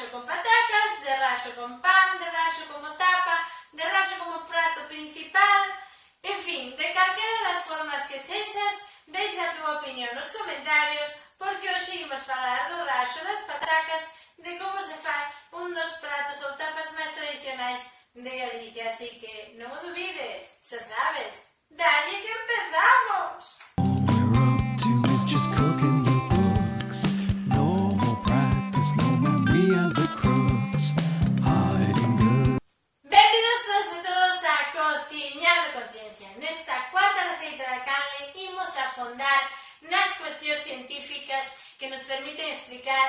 raxo con patacas, de raxo con pan, de raxo como tapa, de raxo como prato principal, en fin, de calquera das formas que sexas, deixa a túa opinión nos comentarios, porque hoxe imos falar do raxo das patacas, de como se fai un dos pratos ou tapas máis tradicionais de Galicia, así que non o dubides, xa sabes, dalle que empezamos! afondar nas cuestións científicas que nos permiten explicar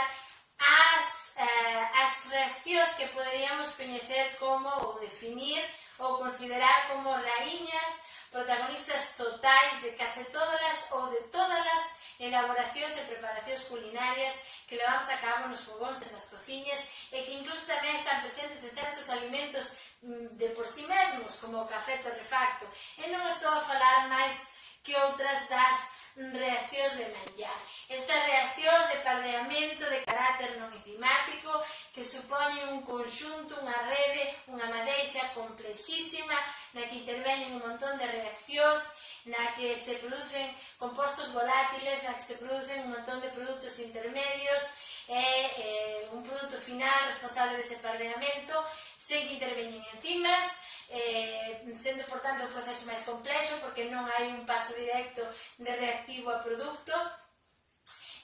as, eh, as reaccións que poderíamos coñecer como ou definir ou considerar como raíñas protagonistas totais de case todas ou de todas as elaboracións e preparacións culinarias que levamos a cabo nos fogóns e nas cociñas e que incluso tamén están presentes en certos alimentos mm, de por si sí mesmos, como o café torrefacto. E non estou a falar máis que outras das reaccións de manllar. Estas reaccións de pardeamento de carácter non enzimático que supoñen un conxunto, unha rede, unha madeixa complexísima na que interveñen un montón de reaccións na que se producen compostos volátiles, na que se producen un montón de produtos intermedios e eh, un produto final responsable dese pardeamento sen que interveñen enzimas eh, sendo, por tanto, un proceso máis complexo porque non hai un paso directo de reactivo a produto,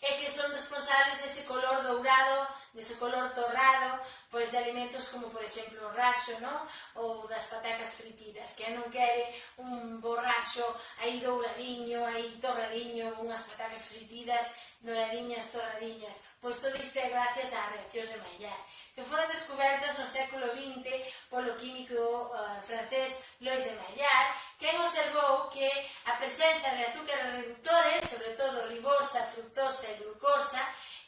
e que son responsables dese color dourado, dese color torrado, pois de alimentos como, por exemplo, o raxo, non? ou das patacas fritidas, que non quere un borraxo aí douradinho, aí torradiño, unhas patacas fritidas, douradiñas, torradiñas. Pois todo isto é gracias ás reaccións de Maillard que foron descobertas no século XX polo químico uh, francés Lois de Maillard, quen observou que a presenza de azúcares reductores, sobre todo ribosa, fructosa e glucosa,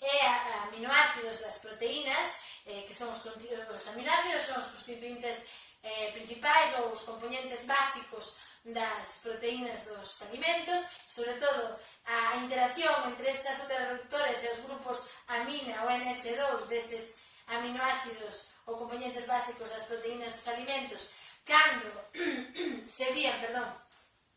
e a, aminoácidos das proteínas, eh, que son os, os aminoácidos son os constituintes eh, principais ou os componentes básicos das proteínas dos alimentos, sobre todo a interacción entre esses azúcares reductores e os grupos amina ou NH2 deses aminoácidos ou componentes básicos das proteínas dos alimentos cando se vían, perdón,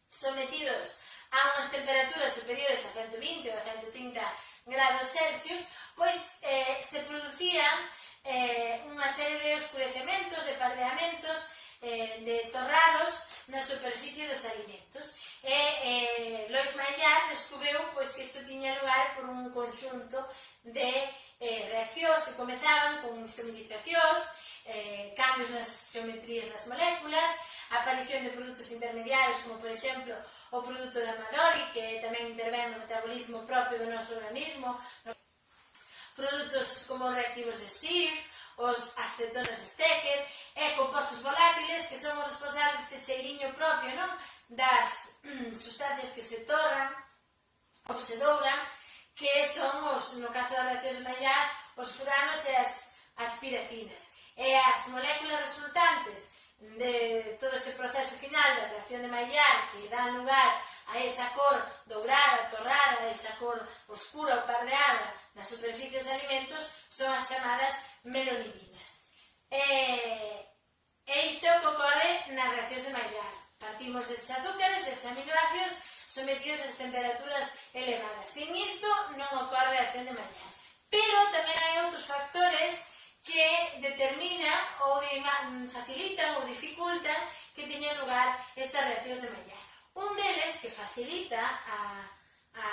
sometidos a unhas temperaturas superiores a 120 ou a 130 grados Celsius, pois eh, se producían eh, unha serie de oscurecementos, de pardeamentos, eh, de torrados na superficie dos alimentos. E eh, Lois Maillard descubreu pois, que isto tiña lugar por un conxunto de eh, reaccións que comezaban con isometrizacións, eh, cambios nas xeometrías das moléculas, a aparición de produtos intermediarios, como por exemplo o produto de Amadori, que tamén intervén no metabolismo propio do noso organismo, no... produtos como reactivos de Schiff, os acetonas de Stecker, e compostos volátiles que son os responsables dese cheiriño propio non? das sustancias que se torran ou se dobran, que son, os, no caso da reacción Maillard, os furanos e as, as pirecinas. E as moléculas resultantes de todo ese proceso final da reacción de Maillard que dá lugar a esa cor dourada, torrada, a esa cor oscura ou pardeada nas superficies de alimentos son as chamadas melonidinas. E, e isto é o que ocorre nas reaccións de Maillard. Partimos deses azúcares, deses aminoácidos, sometidos ás temperaturas elevada. Sin isto non ocorre a reacción de mañá. Pero tamén hai outros factores que determina ou facilitan ou dificultan que teñan lugar estas reaccións de mañá. Un deles que facilita a, a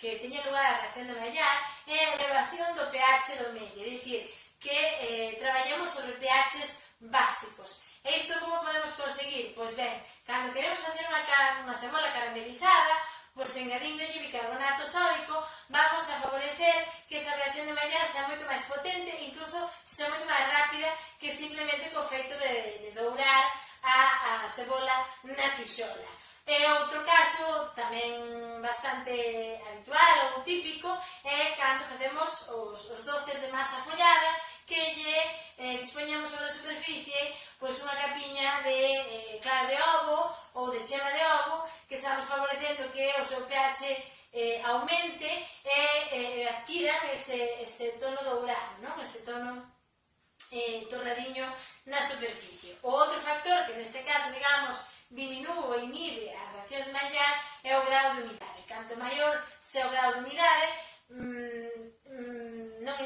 que teña lugar a reacción de Maillard é a elevación do pH do medio, é dicir, que eh, traballamos sobre pHs básicos. E isto como podemos conseguir? Pois ben, cando queremos facer unha, cara, unha cebola caramelizada, Pois añadíndolle bicarbonato sódico vamos a favorecer que esa reacción de Maillard sea moito máis potente, incluso se sea moito máis rápida que simplemente co feito de, de dourar a, a cebola na tixola. E eh, outro caso tamén bastante habitual ou típico é cando facemos os, os doces de masa follada que lle eh, dispoñamos sobre a superficie pois unha capiña de eh, clara de ovo ou de xema de ovo que estamos favorecendo que o seu pH eh, aumente e eh, adquira ese, ese tono dourado, non? ese tono eh, torradiño na superficie. O outro factor que neste caso, digamos, diminúe ou inhibe a reacción de Maillard é o grau de humidade. Canto maior se o grau de humidade, mmm,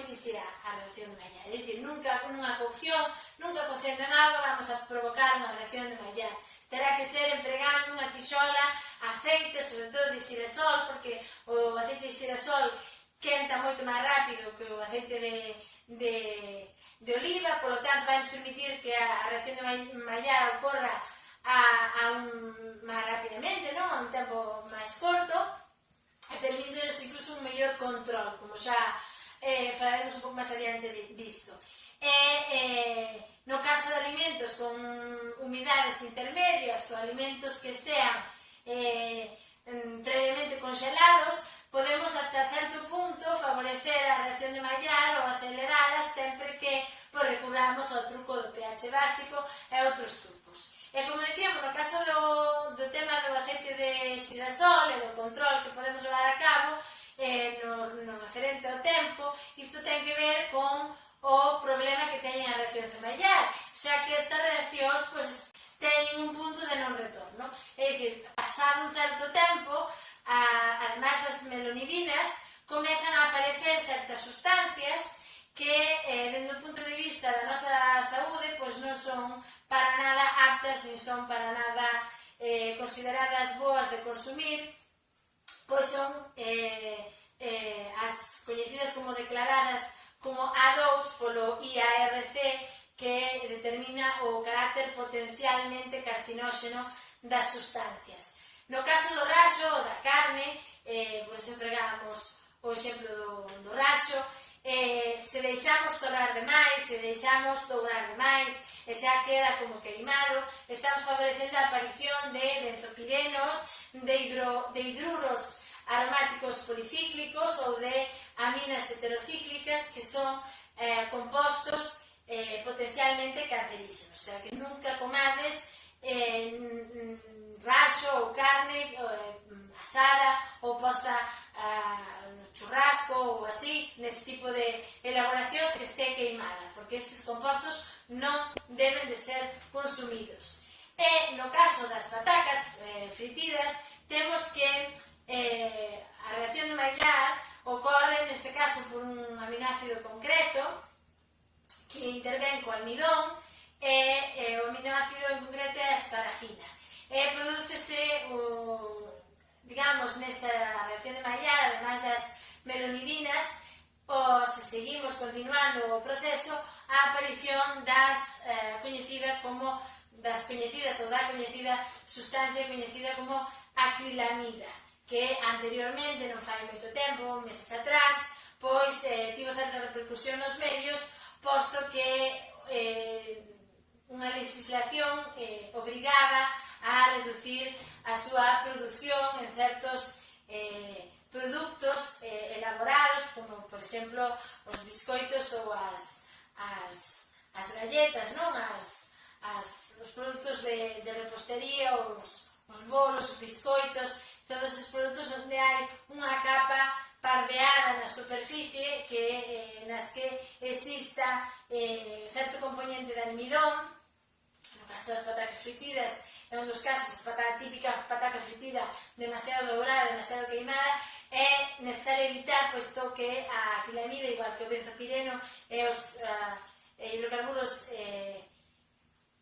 existirá a reacción de Maillard. É dicir, nunca nunha cocción, nunca cocendo en agua vamos a provocar unha reacción de Maillard. Terá que ser empregando unha tixola, aceite, sobre todo de xirasol, porque o aceite de xirasol quenta moito máis rápido que o aceite de, de, de oliva, polo tanto, vai nos permitir que a reacción de Maillard ocorra a, a un, máis rapidamente, non? a un tempo máis corto, e permitiros incluso un mellor control, como xa eh, falaremos un pouco máis adiante disto. E, eh, no caso de alimentos con humidades intermedias ou alimentos que estean eh, previamente congelados, podemos ata certo punto favorecer a reacción de Maillard ou acelerala sempre que pues, recurramos ao truco do pH básico e outros trucos. E como dicíamos, no caso do, do tema do aceite de xirasol e do control que podemos levar a cabo, eh, no, no referente ao tempo, isto ten que ver con o problema que teñen as reaccións amarellas, xa que estas reaccións pois, teñen un punto de non retorno. É dicir, pasado un certo tempo, a, además das melonidinas, comezan a aparecer certas sustancias que, eh, dende o punto de vista da nosa saúde, pois non son para nada aptas, nin son para nada eh, consideradas boas de consumir, pois son eh, eh, as coñecidas como declaradas como A2 polo IARC que determina o carácter potencialmente carcinóxeno das sustancias. No caso do raxo ou da carne, eh, por exemplo, empregamos o exemplo do, do raxo, eh, se deixamos torrar demais, se deixamos dourar demais, e xa queda como queimado, estamos favorecendo a aparición de benzopirenos, de, hidro, de hidruros aromáticos policíclicos ou de aminas heterocíclicas que son eh, compostos eh, potencialmente cancerígenos. O sea, que nunca comade fritidas, temos que eh, a reacción de Maillard ocorre neste caso por un aminoácido concreto que intervén co almidón e, e o aminoácido en concreto é a asparagina. E prodúcese o, digamos, nesa reacción de Maillard, ademais das melonidinas, o se seguimos continuando o proceso, a aparición das eh, coñecidas como das coñecidas ou da coñecida sustancia coñecida como acrilamida, que anteriormente, non fai moito tempo, meses atrás, pois eh, tivo certa repercusión nos medios, posto que eh, unha legislación eh, obrigaba a reducir a súa produción en certos eh, produtos eh, elaborados, como por exemplo os biscoitos ou as, as, as galletas, non? As, as, os produtos de, de repostería, os, os bolos, os biscoitos, todos os produtos onde hai unha capa pardeada na superficie que eh, nas que exista eh, certo componente de almidón, no caso das patacas fritidas, é un dos casos, a típica pataca fritida demasiado dourada, demasiado queimada, é necesario evitar, posto que a quilanida, igual que o benzopireno e os uh, hidrocarburos eh,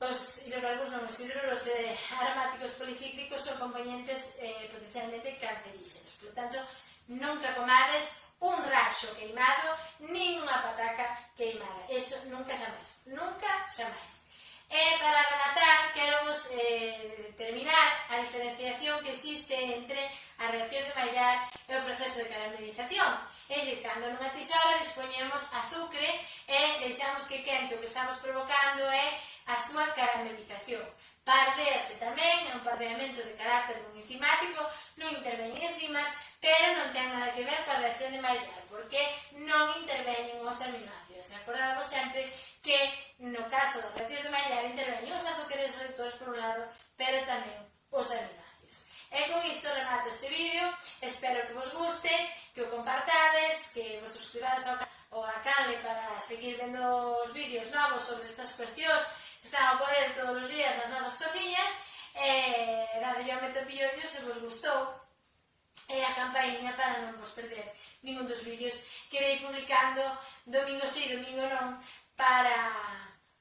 Os hidrocarburos os eh, aromáticos policíclicos son componentes eh, potencialmente cancerígenos. Por tanto, nunca comades un raxo queimado nin unha pataca queimada. Eso nunca xamais. Nunca xamais. E eh, para rematar, queremos eh, determinar a diferenciación que existe entre as reaccións de Maillard e o proceso de caramelización evitando nunha tisola dispoñemos azucre eh, e deixamos que quente o que estamos provocando é a súa caramelización. Pardease tamén, é un pardeamento de carácter non enzimático, non interveñen enzimas, pero non ten nada que ver coa reacción de Maillard, porque non interveñen os aminoácidos. Acordamos sempre que no caso das reaccións de Maillard interveñen os azúcares reductores por un lado, pero tamén os aminoácidos. E con isto remato este vídeo, espero que vos guste, que o compartades, que vos suscribades ao, ao canal para seguir vendo os vídeos novos sobre estas cuestións que están a ocorrer todos os días nas nosas cociñas, e dade yo meto piollo se vos gustou e a campainha para non vos perder ningún dos vídeos que irei publicando domingo sí, domingo non para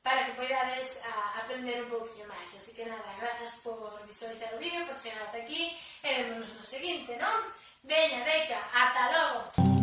para que poidades a, aprender un pouquinho máis. Así que nada, grazas por visualizar o vídeo, por chegar ata aquí e vémonos no seguinte, non? Bella, Deca, hasta luego.